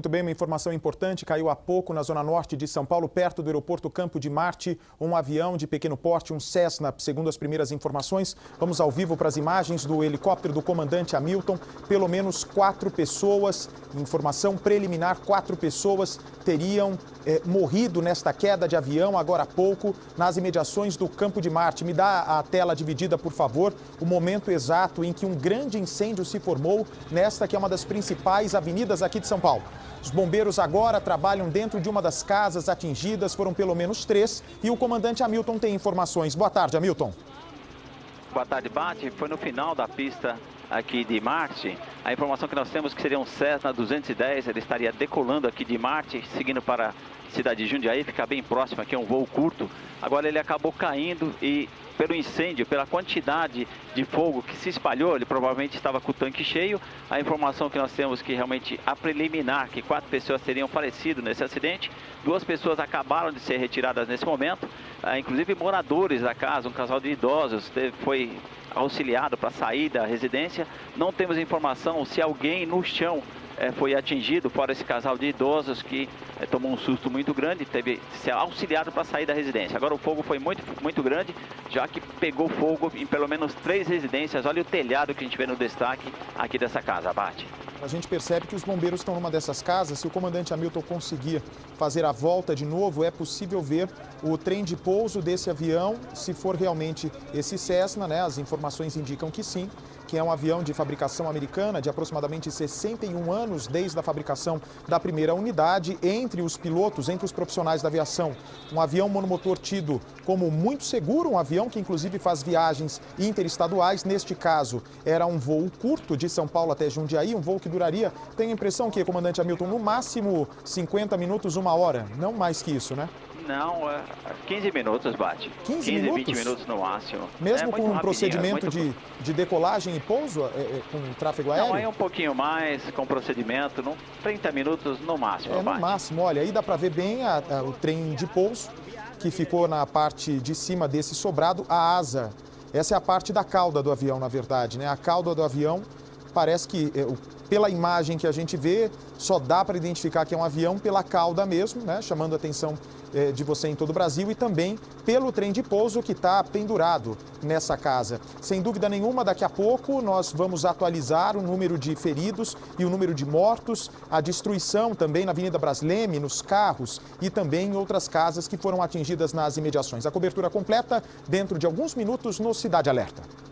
Muito bem, uma informação importante. Caiu há pouco na zona norte de São Paulo, perto do aeroporto Campo de Marte, um avião de pequeno porte, um Cessna, segundo as primeiras informações. Vamos ao vivo para as imagens do helicóptero do comandante Hamilton. Pelo menos quatro pessoas, informação preliminar, quatro pessoas teriam eh, morrido nesta queda de avião agora há pouco, nas imediações do Campo de Marte. Me dá a tela dividida, por favor, o momento exato em que um grande incêndio se formou nesta que é uma das principais avenidas aqui de São Paulo. Os bombeiros agora trabalham dentro de uma das casas atingidas, foram pelo menos três, e o comandante Hamilton tem informações. Boa tarde, Hamilton. Boa tarde, Bate. Foi no final da pista aqui de Marte. A informação que nós temos é que seria um Cessna 210, ele estaria decolando aqui de Marte, seguindo para cidade de Jundiaí, fica bem próximo aqui, é um voo curto. Agora ele acabou caindo e pelo incêndio, pela quantidade de fogo que se espalhou, ele provavelmente estava com o tanque cheio. A informação que nós temos que realmente a preliminar, que quatro pessoas teriam falecido nesse acidente, duas pessoas acabaram de ser retiradas nesse momento, ah, inclusive moradores da casa, um casal de idosos foi auxiliado para sair da residência. Não temos informação se alguém no chão é, foi atingido, fora esse casal de idosos que é, tomou um susto muito grande, teve ser auxiliado para sair da residência. Agora o fogo foi muito, muito grande, já que pegou fogo em pelo menos três residências. Olha o telhado que a gente vê no destaque aqui dessa casa, Abate. A gente percebe que os bombeiros estão numa dessas casas. Se o comandante Hamilton conseguir fazer a volta de novo, é possível ver o trem de pouso desse avião, se for realmente esse Cessna, né? As informações indicam que sim que é um avião de fabricação americana de aproximadamente 61 anos desde a fabricação da primeira unidade. Entre os pilotos, entre os profissionais da aviação, um avião monomotor tido como muito seguro, um avião que inclusive faz viagens interestaduais. Neste caso, era um voo curto de São Paulo até Jundiaí, um voo que duraria, tenho a impressão que, comandante Hamilton, no máximo 50 minutos, uma hora, não mais que isso, né? Não, 15 é, minutos bate. 15, 15 minutos? 20 minutos no máximo. Mesmo é, com um procedimento é de, de decolagem e pouso, é, é, com tráfego aéreo? Não, é um pouquinho mais, com procedimento, no, 30 minutos no máximo. É, no máximo. Olha, aí dá para ver bem a, a, o trem de pouso, que ficou na parte de cima desse sobrado, a asa. Essa é a parte da cauda do avião, na verdade, né? A cauda do avião parece que, é, pela imagem que a gente vê, só dá para identificar que é um avião pela cauda mesmo, né, chamando a atenção é, de você em todo o Brasil, e também pelo trem de pouso que está pendurado nessa casa. Sem dúvida nenhuma, daqui a pouco nós vamos atualizar o número de feridos e o número de mortos, a destruição também na Avenida Brasleme, nos carros e também em outras casas que foram atingidas nas imediações. A cobertura completa dentro de alguns minutos no Cidade Alerta.